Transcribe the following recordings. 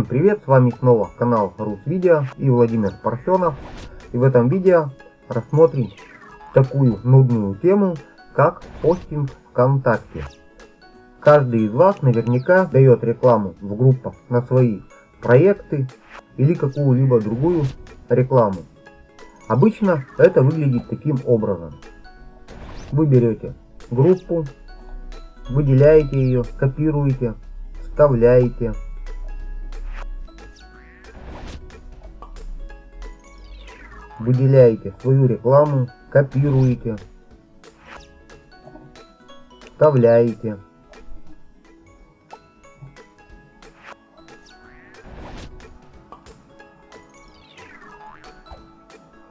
Всем привет, с вами снова канал Русвидео и Владимир Парфенов. И в этом видео рассмотрим такую нудную тему, как постинг ВКонтакте. Каждый из вас наверняка дает рекламу в группах на свои проекты или какую-либо другую рекламу. Обычно это выглядит таким образом. Вы берете группу, выделяете ее, копируете, вставляете. Выделяете свою рекламу, копируете, вставляете.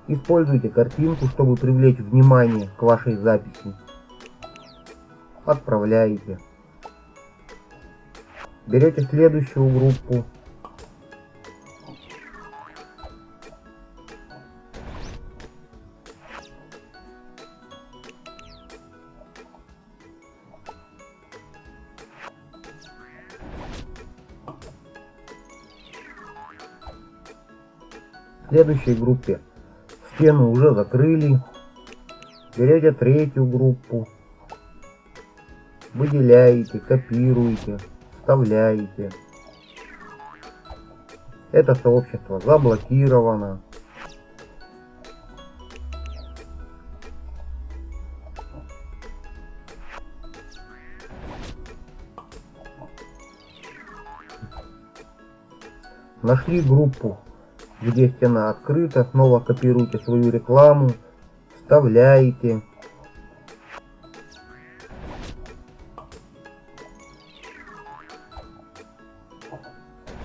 Используйте картинку, чтобы привлечь внимание к вашей записи. Отправляете. Берете следующую группу. В следующей группе стену уже закрыли. Берете третью группу. Выделяете, копируете, вставляете. Это сообщество заблокировано. Нашли группу где стена открыта, снова копируйте свою рекламу, вставляете.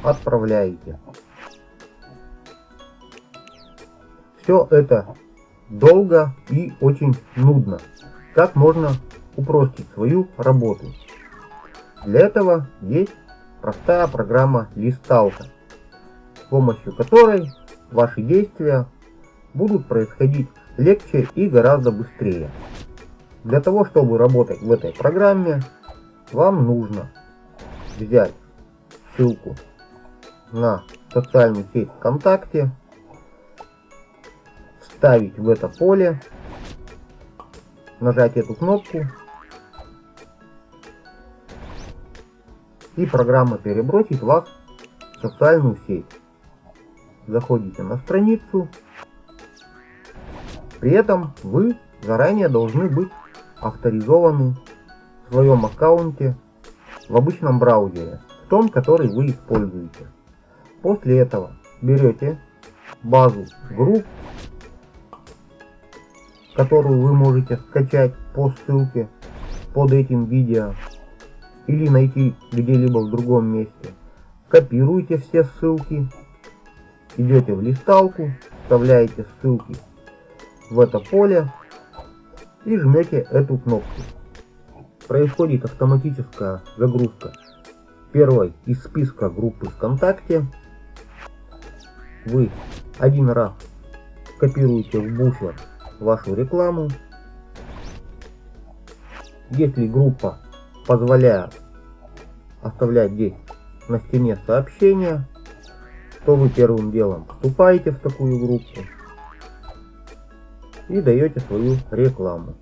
Отправляете. Все это долго и очень нудно. Как можно упростить свою работу? Для этого есть простая программа листалка с помощью которой ваши действия будут происходить легче и гораздо быстрее. Для того, чтобы работать в этой программе, вам нужно взять ссылку на социальную сеть ВКонтакте, вставить в это поле, нажать эту кнопку и программа перебросит вас в социальную сеть заходите на страницу. При этом вы заранее должны быть авторизованы в своем аккаунте в обычном браузере, в том, который вы используете. После этого берете базу групп, которую вы можете скачать по ссылке под этим видео или найти где-либо в другом месте. Копируйте все ссылки идете в листалку, вставляете ссылки в это поле и жмете эту кнопку. Происходит автоматическая загрузка первой из списка группы ВКонтакте. Вы один раз копируете в буфер вашу рекламу. Если группа позволяет оставлять здесь на стене сообщения, то вы первым делом вступаете в такую группу и даете свою рекламу.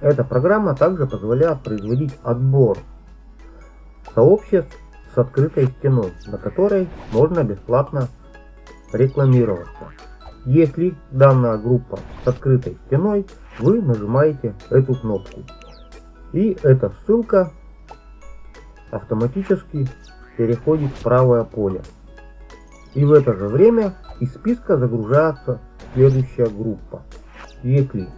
Эта программа также позволяет производить отбор сообществ с открытой стеной, на которой можно бесплатно рекламироваться. Если данная группа с открытой стеной, вы нажимаете эту кнопку. И эта ссылка автоматически переходит в правое поле. И в это же время из списка загружается следующая группа. Если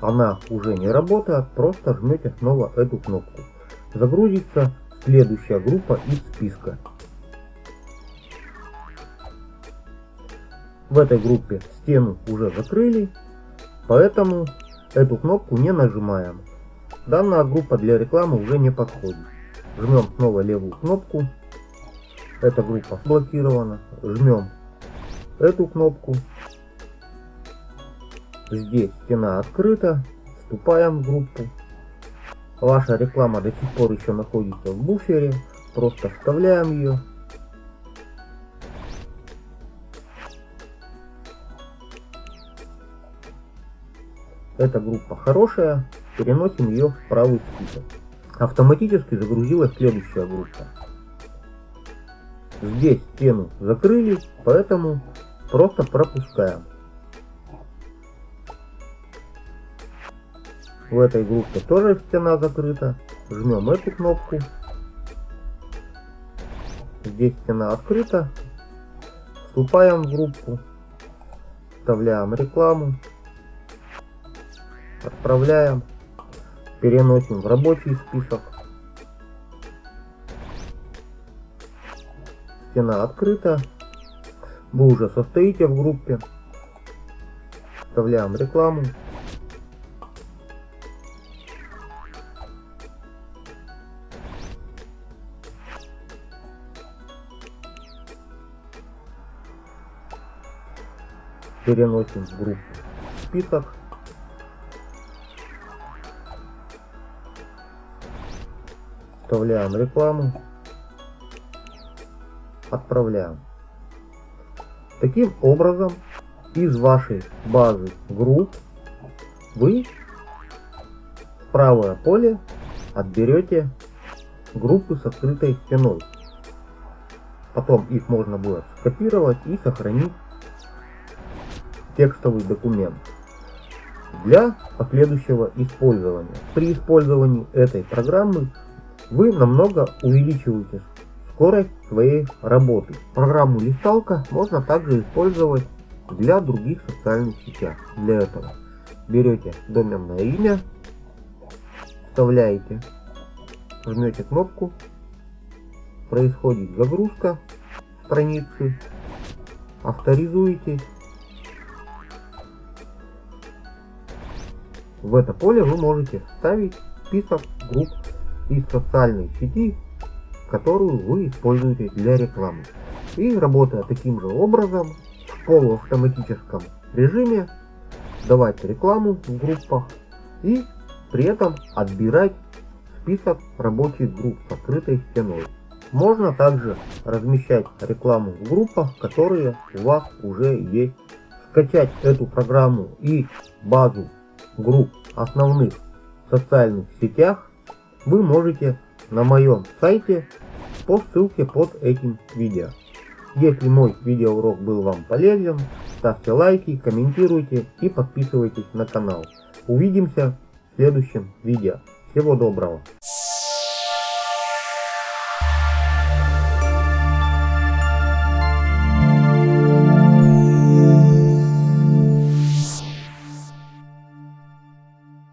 она уже не работает, просто жмете снова эту кнопку. Загрузится следующая группа из списка. В этой группе стену уже закрыли, поэтому эту кнопку не нажимаем. Данная группа для рекламы уже не подходит. Жмем снова левую кнопку, Эта группа блокирована. Жмем эту кнопку. Здесь стена открыта. Вступаем в группу. Ваша реклама до сих пор еще находится в буфере. Просто вставляем ее. Эта группа хорошая. Переносим ее в правый список. Автоматически загрузилась следующая группа. Здесь стену закрыли, поэтому просто пропускаем. В этой группе тоже стена закрыта. Жмем эту кнопку. Здесь стена открыта. Вступаем в группу. Вставляем рекламу. Отправляем. Переносим в рабочий список. Стена открыта. Вы уже состоите в группе. Вставляем рекламу. переносим в группу список. Вставляем рекламу. Отправляем. Таким образом, из вашей базы групп вы в правое поле отберете группы с открытой стеной. Потом их можно будет скопировать и сохранить текстовый документ для последующего использования. При использовании этой программы вы намного увеличиваете скорость своей работы. Программу листалка можно также использовать для других социальных сетях. Для этого берете доменное имя, вставляете, жмете кнопку, происходит загрузка страницы, авторизуетесь В это поле вы можете вставить список групп из социальной сети, которую вы используете для рекламы. И работая таким же образом, в полуавтоматическом режиме, давать рекламу в группах и при этом отбирать список рабочих групп с открытой стеной. Можно также размещать рекламу в группах, которые у вас уже есть. Скачать эту программу и базу групп основных социальных сетях вы можете на моем сайте по ссылке под этим видео. Если мой видеоурок был вам полезен, ставьте лайки, комментируйте и подписывайтесь на канал. Увидимся в следующем видео. Всего доброго!